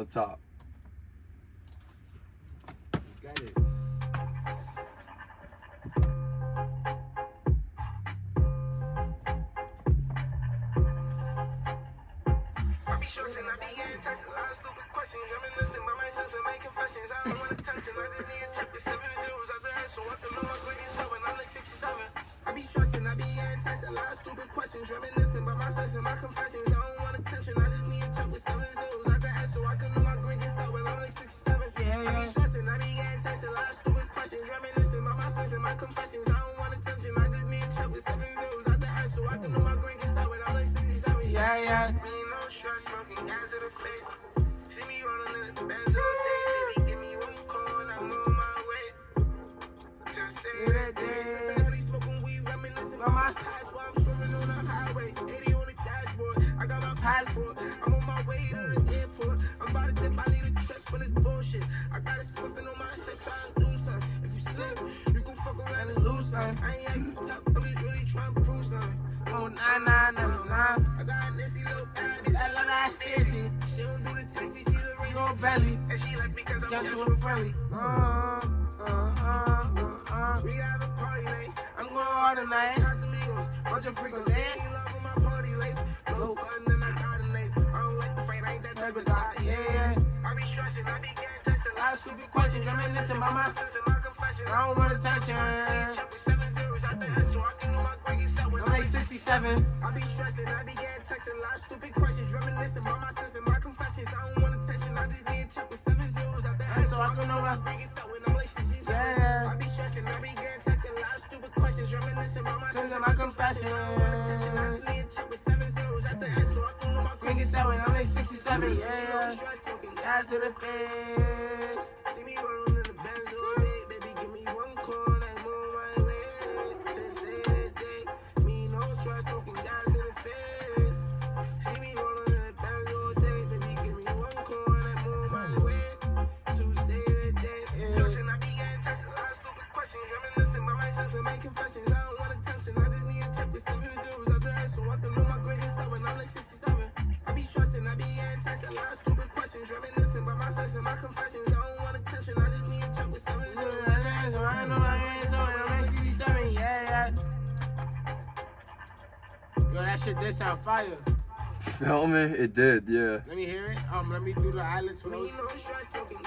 the top. Got it. I be stressing, I be texted, a lot of stupid questions. Stress, smoking gas the face. See me rolling in the Benz all baby. Give me one call, I'm on my way. Just say that day. Steadily smoking weed, reminiscing about my past while I'm swimming on the highway. 80 on the dashboard, I got my passport. I'm on my way to the airport. I'm about to dip, I need a check for this bullshit. I got spliffing on my head, try and do something. If you slip, you can fuck around and lose something. I ain't acting tough, I'm just really trying to prove something. Oh, nah, nah, nah, nah. I got belly. And she like me cause I'm to gentle a friendly. Uh, uh, uh, uh, uh. We have a party. I'm going hard tonight. Casamigos, bunch of freakos. They ain't loving my party life. Low gun and I got a. I don't like the fight, I ain't that type of guy. Yeah. I be stressing, I be getting texted. A lot of stupid questions. Reminiscing about my. my confession. I don't want attention. Check with seven zeros at the 67. I be stressing, I be getting texted. A lot of stupid questions. Reminiscing about my sense and my confessions. I don't want attention, I just need a check with seven zeros at the end, So I can know my. grade when I'm like 67. Yeah. I be stressing, I be getting texted. A lot of stupid questions. Reminiscing about my sense and my confessions. I don't want attention, I just need a check with seven zeros at the end, so I can grade is set 27. I'm like 67. No Yeah. stress, smoking Gas gas to the face. See me rolling Me no stress, Yo, that shit did sound fire. Feel me? It did, yeah. Let me hear it. Um, let me do the eyelids Me close. no stress, smoking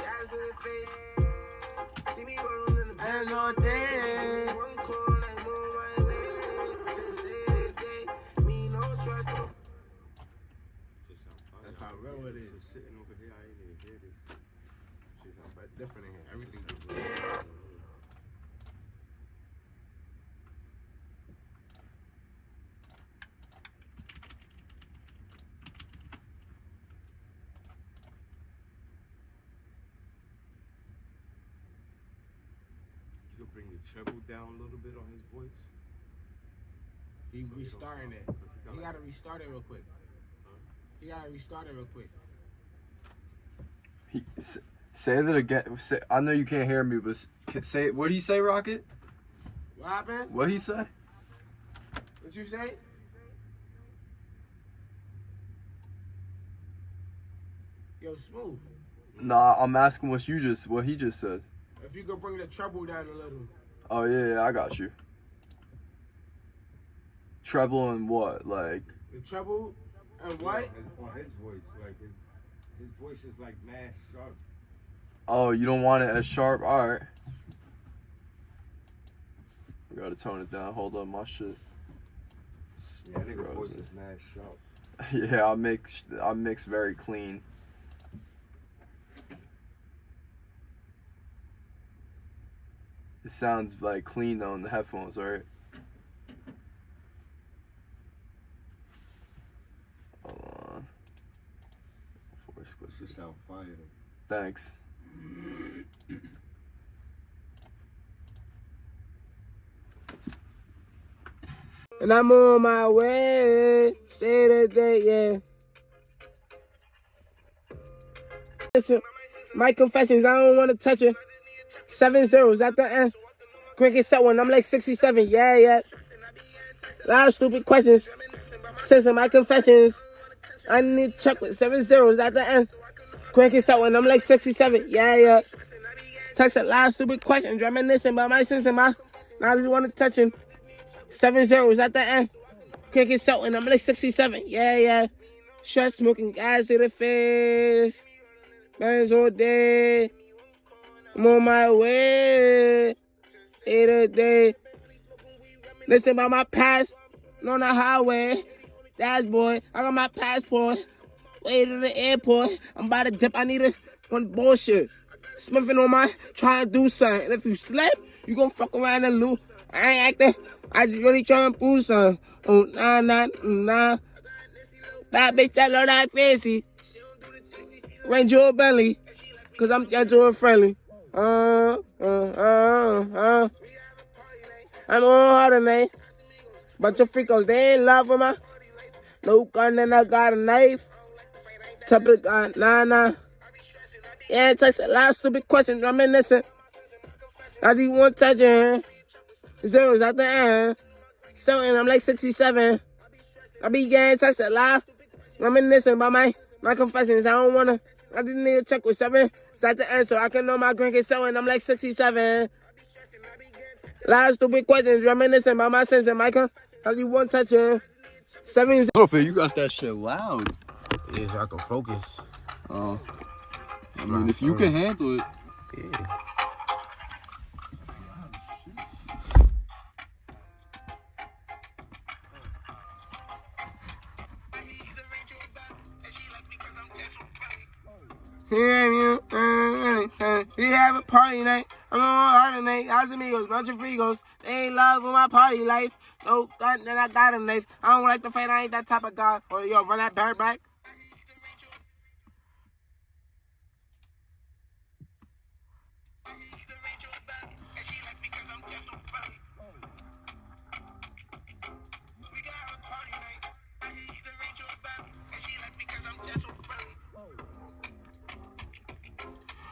bring the treble down a little bit on his voice. He So restarting sound- it. 'cause he He got gotta like- restart it real quick. He gotta restart it real quick. He, s- say that again. Say, I know you can't hear me, but can- say what did he say, Rocket? What happened? What he say? What you say? Yo, smooth. Nah, I'm asking what you just what he just said. If you could bring the treble down a little. Oh yeah, yeah, I got you. Treble and what? Like The treble and Yeah, what? his- on his voice, like his, his voice is like mad sharp. oh, you don't want it as sharp? All right. I gotta tone it down. Hold up, my shit. It's Yeah, that nigga voice is mad sharp. Yeah, I mix I mix very clean. It sounds like clean on the headphones, right? Hold on. Voice This switches. sound fire. Thanks. And I'm on my way. Say that day, yeah. Listen, my confessions, I don't want to touch it. Seven zeros at the end. Cricket set one. I'm like 67. Yeah, yeah. A lot of stupid questions. Listen, my confessions. I need to check with seven zeros at the end. Quick as when I'm like 67. Yeah, yeah. Text a lot of stupid questions, reminiscing about my sins and my. Now just want to touch him. Seven zeros at the end. Quick as when I'm like 67. Yeah, yeah. Shut smoking gas to the face. Bands all day. I'm on my way. Eight a day. Listen about my past. On the highway. That's boy. I got my passport. Way to the airport. I'm about to dip. I need a one bullshit. Smithing on my trying to do something. And if you slip, you gonna fuck around and lose. I ain't acting. I just really trying to prove something. Oh, nah, nah, nah. That bitch that love that fancy. Range your belly. Cause I'm gentle and friendly. Uh, uh, uh, uh. I'm on hard tonight. Bunch of freakos, they ain't love my. No gun and I got a knife. Topic uh, nah nah. Yeah, it takes a lot of stupid questions. Reminiscent. I just want touching. Zeros at the end. So and I'm like 67. I be getting text a lot. Reminiscing about my my confessions. I don't wanna. I just need to check with seven. It's at the end so I can know my green is so and I'm like 67. A lot of stupid questions. Reminiscing about my sins and my con. I just want touching. Seven. Little bit, you got that shit loud. Yeah, so I can focus. Oh. I mean, if you can handle it. Yeah. Yeah, party night. I'm on hard tonight. Casamigos, bunch of frigos. They ain't love with my party life. No gun, then I got a knife. I don't like to fight. I ain't that type of guy. Or yo, run that bird back. A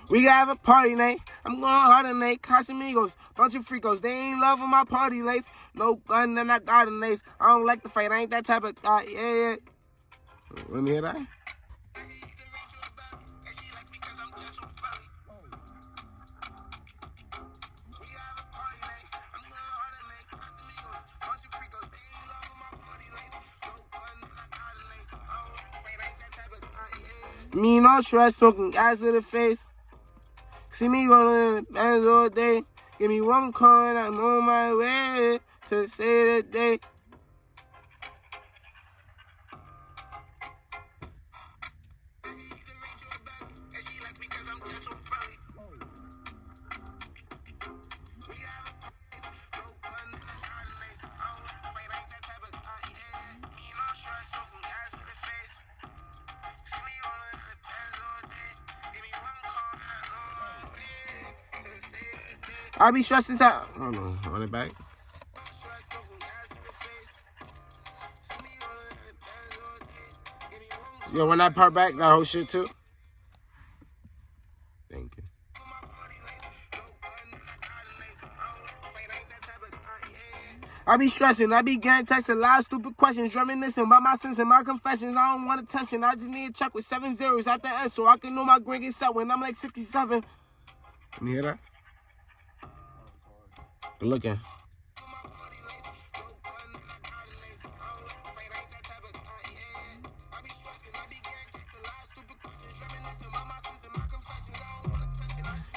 night. We gotta have a party night. I'm going hard tonight. Casamigos, bunch of freakos. They ain't loving my party life. No gun, then I got a knife. I don't like to fight. I ain't that type of guy. Yeah, yeah. Let me hear that. Me no stress, smoking gas to the face. See me rolling in the bands all day. Give me one and I'm on my way to say the day. I be stressing out. Hold on, run it back. Yo, when that part back, that whole shit too. Thank you. I be stressing, I be a lot of stupid questions, reminiscing about my sins and my confessions. I don't want attention, I just need a check with seven zeros at the end so I can know my grade is set when I'm like 67. Can you hear that? Good looking.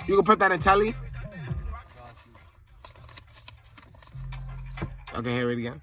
You can put that in tally? Okay, hear it again.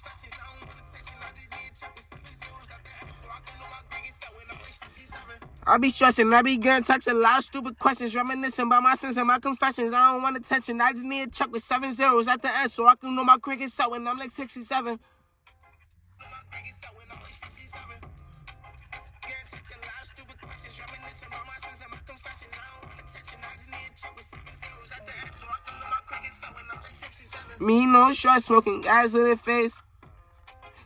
be stressing, I be getting texts a lot of stupid questions, reminiscing about my sins and my confessions. I don't want attention, I just need a check with seven zeros at the end so I can know my cricket set when I'm like 67. Me no stress, smoking gas in the face.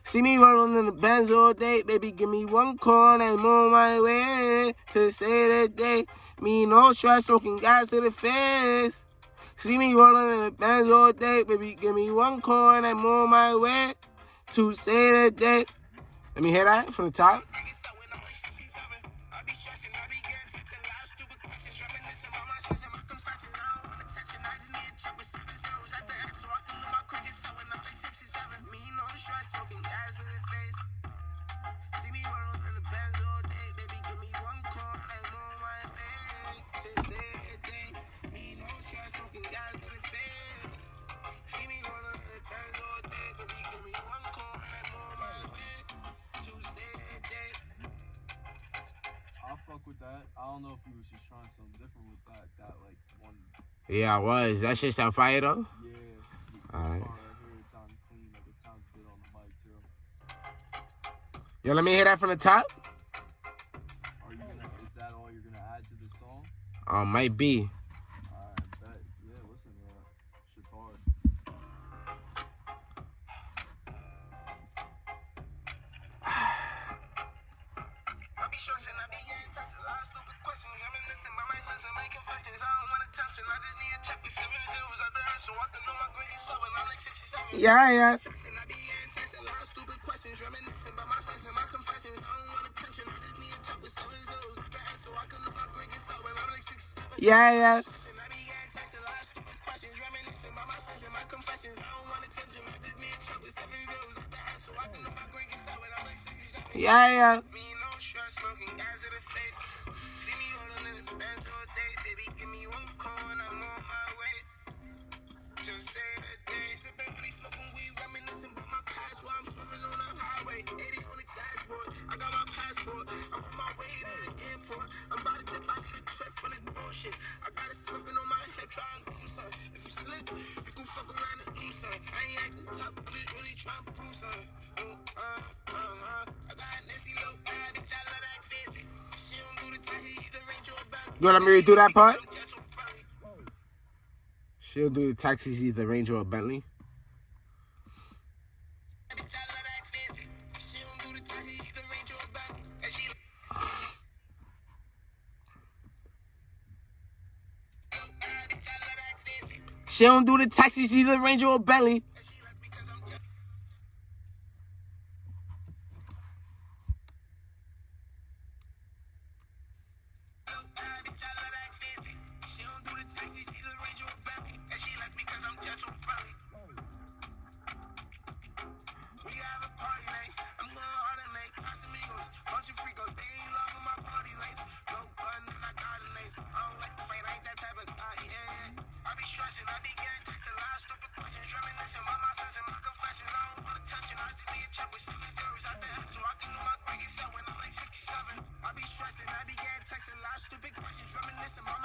See me rolling in the Benz all day, baby. Give me one call and I'm on my way to stay the day. Me no stress, smoking gas in the face. See me rolling in the Benz all day, baby. Give me one call and I'm on my way to stay the day. Let me hear that from the top. Don't know if he was just trying something different with that. That like one. Yeah, I was. That shit sound fire though. Yeah. Alright. Part right it sounds clean. Like it sounds good on the mic too. Yo, let me hear that from the top. Are you gonna? Is that all you're gonna add to the song? Oh, might be. Seven. I'm like 67. Yeah, yeah. The 80 on the dashboard. I got my passport. I'm on my way to the airport. I'm about to dip. I need a trip for the bullshit. I got it swimming on my hip, trying to do something. If you slip, you can fuck around and lose something. I ain't acting tough, but just really trying to prove something. Uh, uh, uh, uh. I got Nancy low bad, bitch. I love that bitch. She don't do the taxi, either range or back. You want me to do that part? She'll do the taxis either Range or Bentley. She don't do the taxis either Range or Bentley.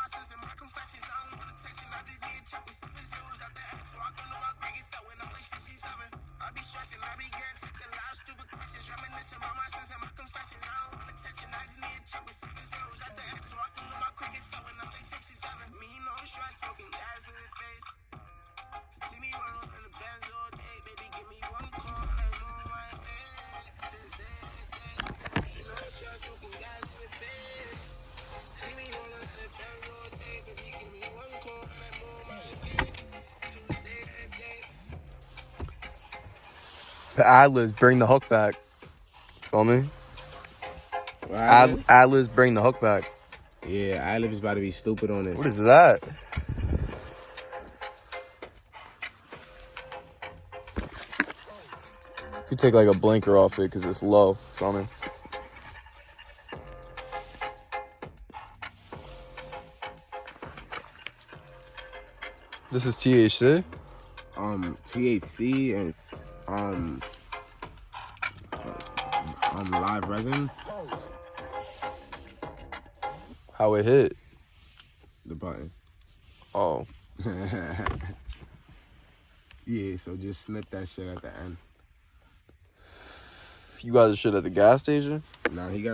My sins and my confessions. I don't want attention. I just need a check with seven zeros at the end so I can know my grade is set when I'm like 67. I be stressing. I be getting texts. A lot of stupid questions. Reminiscing about my sins and my confessions. I don't want attention. I just need a check with seven zeros at the end so I can know my grade is set when I'm like 67. Me no stress. Smoking gas in the face. See me rolling in the Benz all day, baby. Give me one call, The ad-libs bring the hook back. Feel me? Ad- Ad- ad-libs bring the hook back. yeah, Adlib is about to be stupid on this. What is that? You take like a blinker off it because it's low. Feel me? This is THC. um THC and s- um um live resin. How it hit? the button. Oh, Yeah, so just snip that shit at the end. you guys are shit at the gas station. Now he got